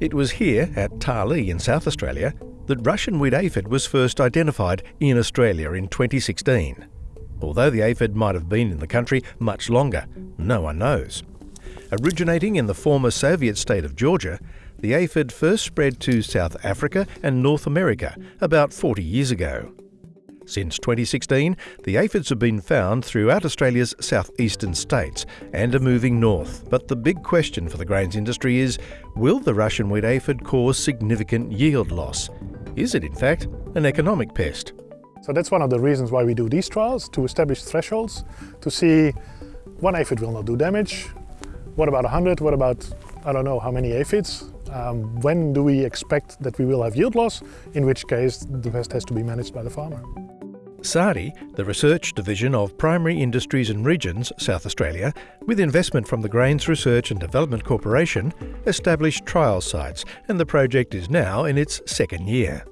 It was here, at Tarlee in South Australia, that Russian wheat aphid was first identified in Australia in 2016. Although the aphid might have been in the country much longer, no one knows. Originating in the former Soviet state of Georgia, the aphid first spread to South Africa and North America about 40 years ago. Since 2016, the aphids have been found throughout Australia's southeastern states and are moving north. But the big question for the grains industry is, will the Russian wheat aphid cause significant yield loss? Is it in fact an economic pest? So that's one of the reasons why we do these trials, to establish thresholds, to see one aphid will not do damage, what about 100, what about I don't know how many aphids, um, when do we expect that we will have yield loss, in which case the pest has to be managed by the farmer. SARDI, the research division of Primary Industries and Regions, South Australia, with investment from the Grains Research and Development Corporation, established trial sites and the project is now in its second year.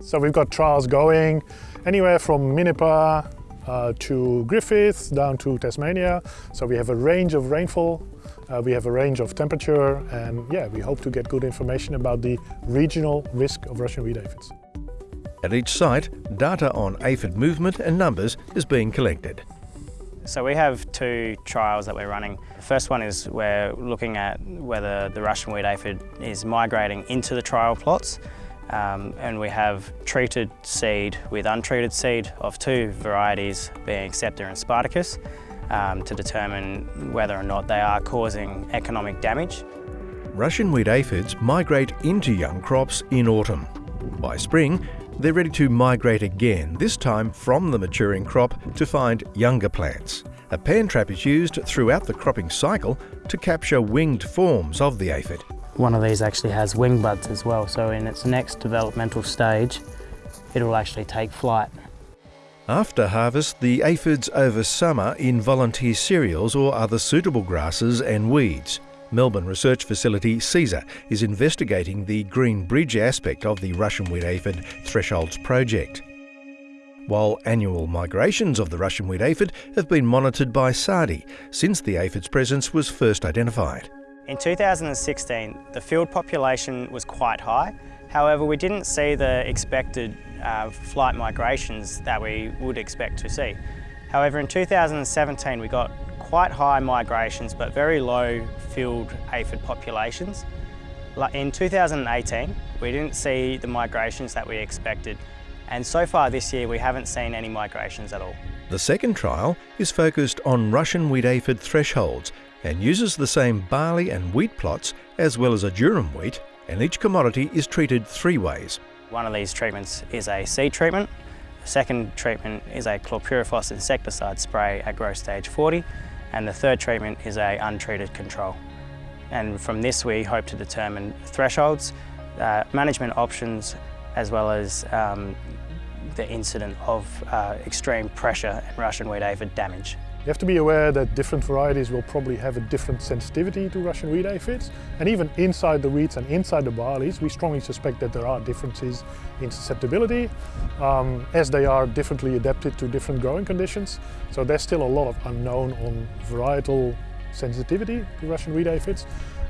So we've got trials going anywhere from Minnipa uh, to Griffith down to Tasmania. So we have a range of rainfall, uh, we have a range of temperature and yeah, we hope to get good information about the regional risk of Russian wheat aphids. At each site, data on aphid movement and numbers is being collected. So we have two trials that we're running. The first one is we're looking at whether the Russian wheat aphid is migrating into the trial plots. Um, and we have treated seed with untreated seed of two varieties being Scepter and Spartacus um, to determine whether or not they are causing economic damage. Russian wheat aphids migrate into young crops in autumn. By spring, they're ready to migrate again, this time from the maturing crop to find younger plants. A pan trap is used throughout the cropping cycle to capture winged forms of the aphid. One of these actually has wing buds as well, so in its next developmental stage, it will actually take flight. After harvest, the aphids over summer in volunteer cereals or other suitable grasses and weeds. Melbourne research facility cesar is investigating the green bridge aspect of the Russian wheat aphid thresholds project. While annual migrations of the Russian wheat aphid have been monitored by SARDI since the aphid's presence was first identified. In 2016, the field population was quite high. However, we didn't see the expected uh, flight migrations that we would expect to see. However, in 2017, we got quite high migrations but very low field aphid populations. In 2018, we didn't see the migrations that we expected and so far this year we haven't seen any migrations at all. The second trial is focused on Russian wheat aphid thresholds and uses the same barley and wheat plots as well as a durum wheat and each commodity is treated three ways. One of these treatments is a seed treatment, the second treatment is a chlorpyrifos insecticide spray at growth stage 40 and the third treatment is a untreated control. And from this we hope to determine thresholds, uh, management options, as well as um, the incident of uh, extreme pressure and Russian wheat aphid damage. You have to be aware that different varieties will probably have a different sensitivity to Russian wheat aphids. And even inside the wheats and inside the barleys, we strongly suspect that there are differences in susceptibility, um, as they are differently adapted to different growing conditions. So there's still a lot of unknown on varietal sensitivity to Russian wheat aphids.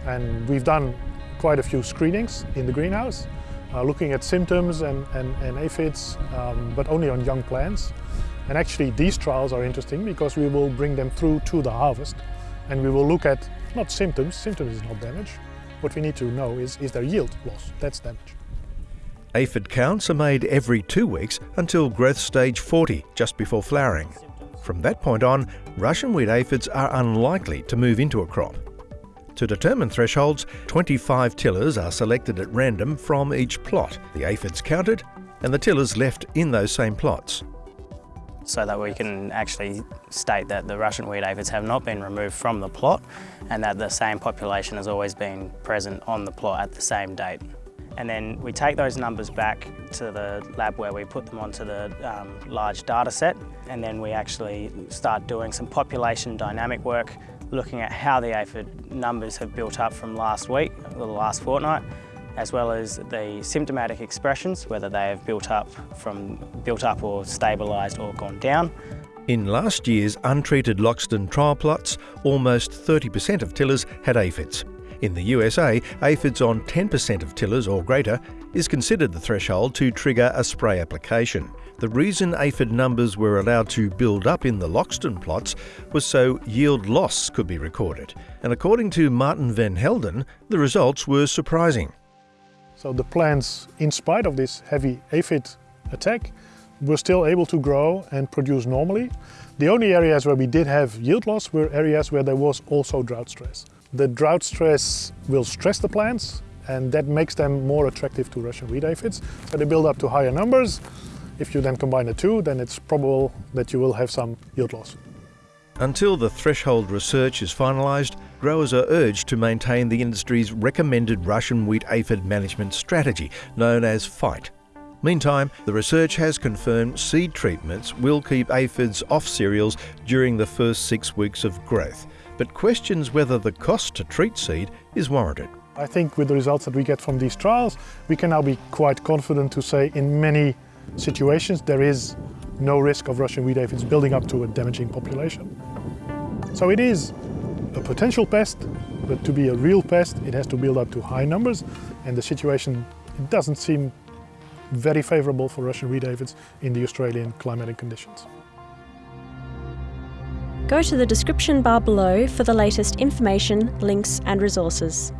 And we've done quite a few screenings in the greenhouse, uh, looking at symptoms and, and, and aphids, um, but only on young plants. And actually these trials are interesting because we will bring them through to the harvest and we will look at not symptoms, symptoms is not damage. What we need to know is, is there yield loss? That's damage. Aphid counts are made every two weeks until growth stage 40, just before flowering. From that point on, Russian wheat aphids are unlikely to move into a crop. To determine thresholds, 25 tillers are selected at random from each plot, the aphids counted, and the tillers left in those same plots so that we can actually state that the Russian wheat aphids have not been removed from the plot and that the same population has always been present on the plot at the same date. And then we take those numbers back to the lab where we put them onto the um, large data set and then we actually start doing some population dynamic work looking at how the aphid numbers have built up from last week, or the last fortnight, as well as the symptomatic expressions, whether they have built up from built up or stabilised or gone down, In last year's untreated Loxton trial plots, almost 30% of tillers had aphids. In the USA, aphids on 10% of tillers or greater is considered the threshold to trigger a spray application. The reason aphid numbers were allowed to build up in the Loxton plots was so yield loss could be recorded. And according to Maarten van Helden, the results were surprising. So the plants, in spite of this heavy aphid attack, were still able to grow and produce normally. The only areas where we did have yield loss were areas where there was also drought stress. The drought stress will stress the plants and that makes them more attractive to Russian wheat aphids. So they build up to higher numbers. If you then combine the two, then it's probable that you will have some yield loss. Until the threshold research is finalised, growers are urged to maintain the industry's recommended Russian wheat aphid management strategy, known as FIGHT. Meantime, the research has confirmed seed treatments will keep aphids off cereals during the first six weeks of growth, but questions whether the cost to treat seed is warranted. I think with the results that we get from these trials, we can now be quite confident to say in many situations there is no risk of Russian wheat aphids building up to a damaging population. So it is a potential pest, but to be a real pest, it has to build up to high numbers, and the situation it doesn't seem very favourable for Russian wheat aphids in the Australian climatic conditions. Go to the description bar below for the latest information, links and resources.